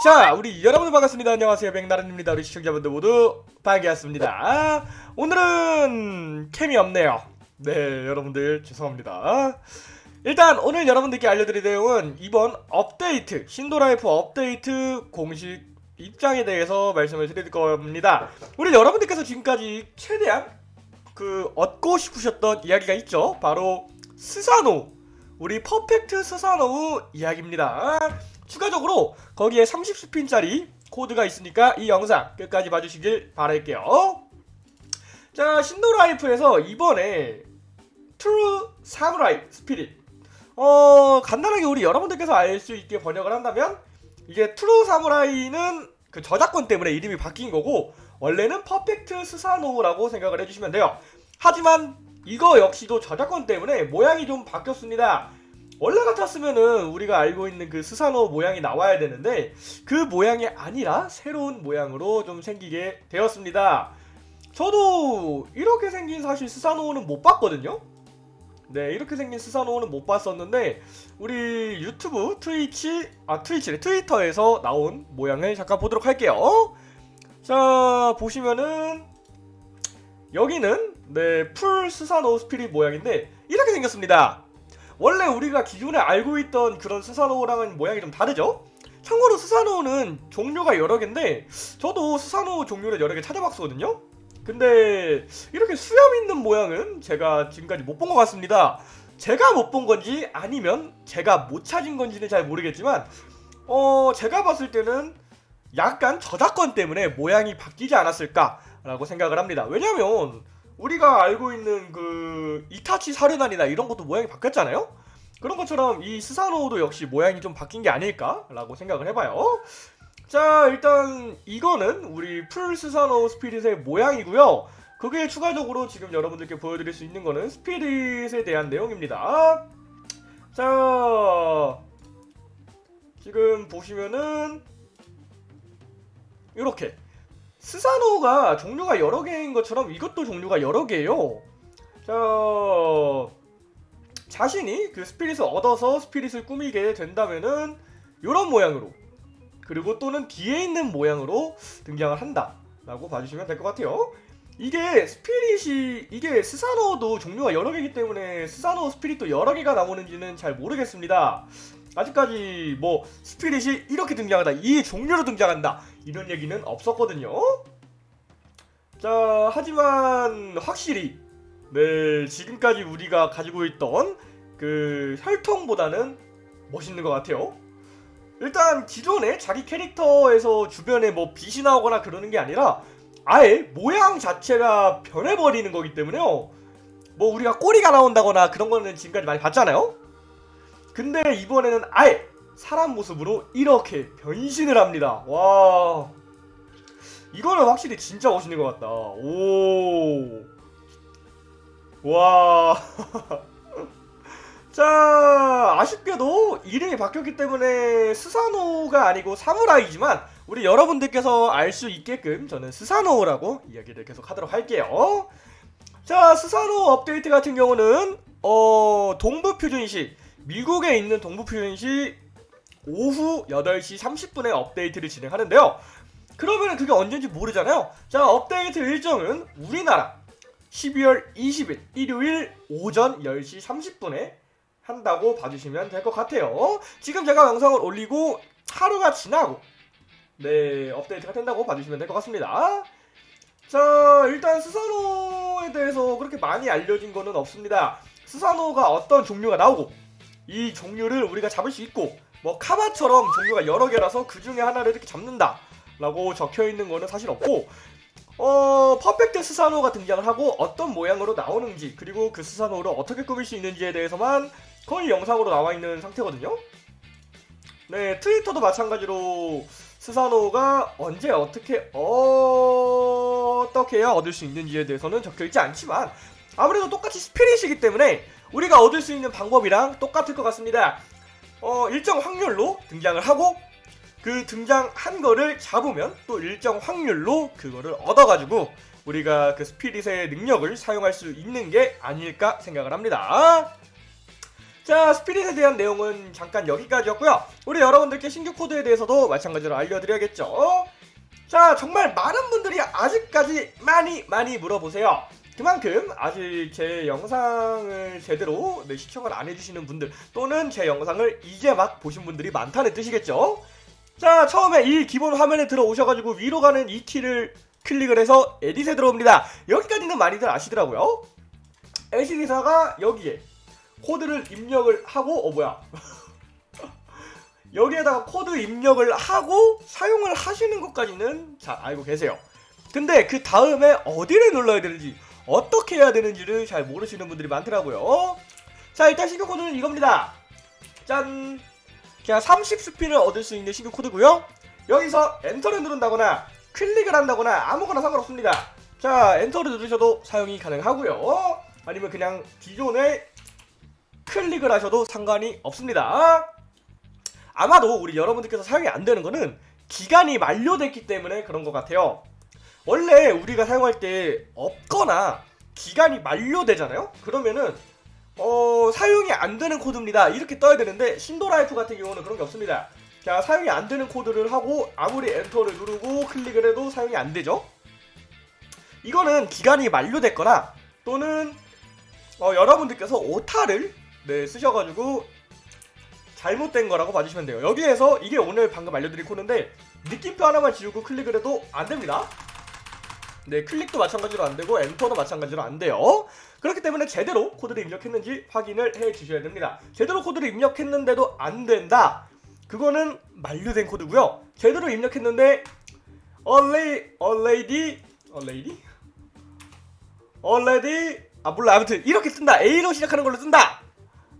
자, 우리 여러분들 반갑습니다. 안녕하세요. 백나른입니다. 우리 시청자분들 모두 반갑습니다. 오늘은 cam이 없네요. 네, 여러분들 죄송합니다. 일단 오늘 여러분들께 알려드릴 내용은 이번 업데이트, Shindo Life 업데이트 공식 입장에 대해서 말씀을 드릴 겁니다. 우리 여러분들께서 지금까지 최대한 그 얻고 싶으셨던 이야기가 있죠. 바로 스사노, 우리 Perfect 스사노 이야기입니다. 추가적으로 거기에 30 spin짜리 코드가 있으니까 이 영상 끝까지 봐주시길 바랄게요. 자, Shindo Life에서 이번에 True Samurai Spirit 어, 간단하게 우리 여러분들께서 알 수 있게 번역을 한다면 이게 True Samurai는 그 저작권 때문에 이름이 바뀐 거고 원래는 Perfect 스사노라고 생각을 해주시면 돼요. 하지만 이거 역시도 저작권 때문에 모양이 좀 바뀌었습니다. 원래 같았으면은 우리가 알고 있는 그 스사노 모양이 나와야 되는데 그 모양이 아니라 새로운 모양으로 좀 생기게 되었습니다. 저도 이렇게 생긴 사실 스사노는 못 봤거든요. 네 이렇게 생긴 스사노는 못 봤었는데 우리 유튜브 트위치 아 트위치래 트위터에서 나온 모양을 잠깐 보도록 할게요. 자 보시면은 여기는 네 full 스사노 spirit 모양인데 이렇게 생겼습니다. 원래 우리가 기존에 알고 있던 그런 스사노랑은 모양이 좀 다르죠? 참고로 스사노는 종류가 여러 개인데 저도 스사노 종류를 여러 개 찾아봤거든요? 근데 이렇게 수염 있는 모양은 제가 지금까지 못 본 것 같습니다. 제가 못 본 건지 아니면 제가 못 찾은 건지는 잘 모르겠지만 어 제가 봤을 때는 약간 저작권 때문에 모양이 바뀌지 않았을까라고 생각을 합니다. 왜냐면 우리가 알고 있는 그 이타치 사륜안이나 이런 것도 모양이 바뀌었잖아요? 그런 것처럼 이 스사노도 역시 모양이 좀 바뀐 게 아닐까라고 생각을 해봐요. 자 일단 이거는 우리 full 스사노 spirit의 모양이고요. 그게 추가적으로 지금 여러분들께 보여드릴 수 있는 거는 spirit에 대한 내용입니다. 자 지금 보시면은 이렇게 스사노가 종류가 여러 개인 것처럼 이것도 종류가 여러 개예요. 자, 자신이 그 spirit을 얻어서 spirit을 꾸미게 된다면은 이런 모양으로 그리고 또는 뒤에 있는 모양으로 등장을 한다라고 봐주시면 될 것 같아요. 이게 spirit이 이게 스사노도 종류가 여러 개이기 때문에 스사노 spirit도 여러 개가 나오는지는 잘 모르겠습니다. 아직까지 뭐 스피릿이 이렇게 등장한다 이 종류로 등장한다 이런 얘기는 없었거든요. 자 하지만 확실히 네 지금까지 우리가 가지고 있던 그 혈통보다는 멋있는 것 같아요. 일단 기존에 자기 캐릭터에서 주변에 뭐 빛이 나오거나 그러는 게 아니라 아예 모양 자체가 변해버리는 거기 때문에요. 뭐 우리가 꼬리가 나온다거나 그런 거는 지금까지 많이 봤잖아요. 근데 이번에는 아예 사람 모습으로 이렇게 변신을 합니다. 와. 이거는 확실히 진짜 멋있는 것 같다. 오. 와. 자, 아쉽게도 이름이 바뀌었기 때문에 스사노가 아니고 사무라이지만 우리 여러분들께서 알 수 있게끔 저는 스사노라고 이야기를 계속 하도록 할게요. 자, 스사노 업데이트 같은 경우는 어, 동부 표준식 미국에 있는 동부표현시 오후 8시 30분에 업데이트를 진행하는데요. 그러면 그게 언제인지 모르잖아요. 자, 업데이트 일정은 우리나라 12월 20일 일요일 오전 10시 30분에 한다고 봐주시면 될 것 같아요. 지금 제가 영상을 올리고 하루가 지나고 네 업데이트가 된다고 봐주시면 될 것 같습니다. 자 일단 스사노에 대해서 그렇게 많이 알려진 거는 없습니다. 스사노가 어떤 종류가 나오고 이 종류를 우리가 잡을 수 있고 뭐 카바처럼 종류가 여러 개라서 그 중에 하나를 이렇게 잡는다 라고 적혀있는 거는 사실 없고 어 perfect 스사노가 등장을 하고 어떤 모양으로 나오는지 그리고 그 스사노를 어떻게 꾸밀 수 있는지에 대해서만 거의 영상으로 나와 있는 상태거든요 네 트위터도 마찬가지로 스사노가 언제 어떻게 어떻게 해야 얻을 수 있는지에 대해서는 적혀있지 않지만 아무래도 똑같이 스피릿이기 때문에 우리가 얻을 수 있는 방법이랑 똑같을 것 같습니다. 어, 일정 확률로 등장을 하고 그 등장한 거를 잡으면 또 일정 확률로 그거를 얻어가지고 우리가 그 스피릿의 능력을 사용할 수 있는 게 아닐까 생각을 합니다. 자 스피릿에 대한 내용은 잠깐 여기까지였고요. 우리 여러분들께 신규 코드에 대해서도 마찬가지로 알려드려야겠죠? 자 정말 많은 분들이 아직까지 많이 많이 물어보세요 그만큼 아직 제 영상을 제대로 네, 시청을 안 해주시는 분들 또는 제 영상을 이제 막 보신 분들이 많다는 뜻이겠죠? 자 처음에 이 기본 화면에 들어오셔가지고 위로 가는 이 키를 클릭을 해서 에딧에 들어옵니다. 여기까지는 많이들 아시더라고요. 에시리사가 여기에 코드를 입력을 하고 어 뭐야? 여기에다가 코드 입력을 하고 사용을 하시는 것까지는 잘 알고 계세요. 근데 그 다음에 어디를 눌러야 되는지 어떻게 해야 되는지를 잘 모르시는 분들이 많더라고요. 자 일단 신규 코드는 이겁니다. 짠. 그냥 30 스핀을 얻을 수 있는 신규 코드고요. 여기서 엔터를 누른다거나 클릭을 한다거나 아무거나 상관없습니다. 자 엔터를 누르셔도 사용이 가능하고요. 아니면 그냥 기존에 클릭을 하셔도 상관이 없습니다. 아마도 우리 여러분들께서 사용이 안 되는 거는 기간이 만료됐기 때문에 그런 것 같아요 원래 우리가 사용할 때 없거나 기간이 만료되잖아요? 그러면은 어 사용이 안 되는 코드입니다. 이렇게 떠야 되는데 신도라이프 같은 경우는 그런 게 없습니다. 자 사용이 안 되는 코드를 하고 아무리 엔터를 누르고 클릭을 해도 사용이 안 되죠? 이거는 기간이 만료됐거나 또는 어, 여러분들께서 오타를 네, 쓰셔가지고 잘못된 거라고 봐주시면 돼요. 여기에서 이게 오늘 방금 알려드린 코드인데 느낌표 하나만 지우고 클릭을 해도 안 됩니다 네 클릭도 마찬가지로 안되고 엔터도 마찬가지로 안돼요. 그렇기 때문에 제대로 코드를 입력했는지 확인을 해 주셔야 됩니다. 제대로 코드를 입력했는데도 안된다. 그거는 만료된 코드고요. 제대로 입력했는데 a lady, a lady, a lady? already? 아 몰라. 아무튼 이렇게 뜬다. A로 시작하는 걸로 뜬다.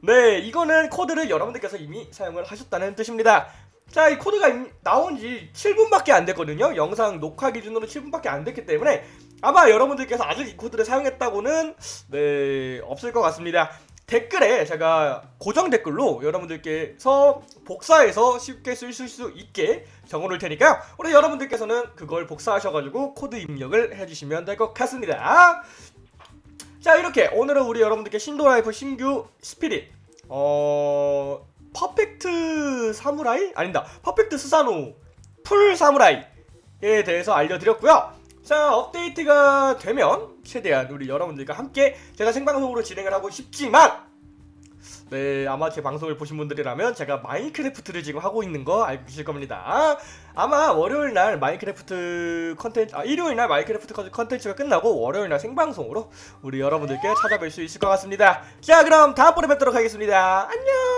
네 이거는 코드를 여러분들께서 이미 사용을 하셨다는 뜻입니다 자 이 코드가 임- 나온 지 7분밖에 안 됐거든요. 영상 녹화 기준으로 7분밖에 안 됐기 때문에 아마 여러분들께서 아직 이 코드를 사용했다고는 네 없을 것 같습니다. 댓글에 제가 고정 댓글로 여러분들께서 복사해서 쉽게 쓸수 있게 적어놓을 테니까요. 우리 여러분들께서는 그걸 복사하셔가지고 코드 입력을 해주시면 될 것 같습니다. 자 이렇게 오늘은 우리 여러분들께 신도라이프 신규 spirit 어... perfect 사무라이? 아닙니다. perfect 스사노. full 사무라이에 대해서 알려드렸고요. 자 업데이트가 되면 최대한 우리 여러분들과 함께 제가 생방송으로 진행을 하고 싶지만 네 아마 제 방송을 보신 분들이라면 제가 마인크래프트를 지금 하고 있는 거 알고 계실 겁니다. 아마 월요일 날 마인크래프트 컨텐츠 아 일요일 날 마인크래프트 컨- 컨텐츠가 끝나고 월요일 날 생방송으로 우리 여러분들께 찾아뵐 수 있을 것 같습니다. 자 그럼 다음번에 뵙도록 하겠습니다. 안녕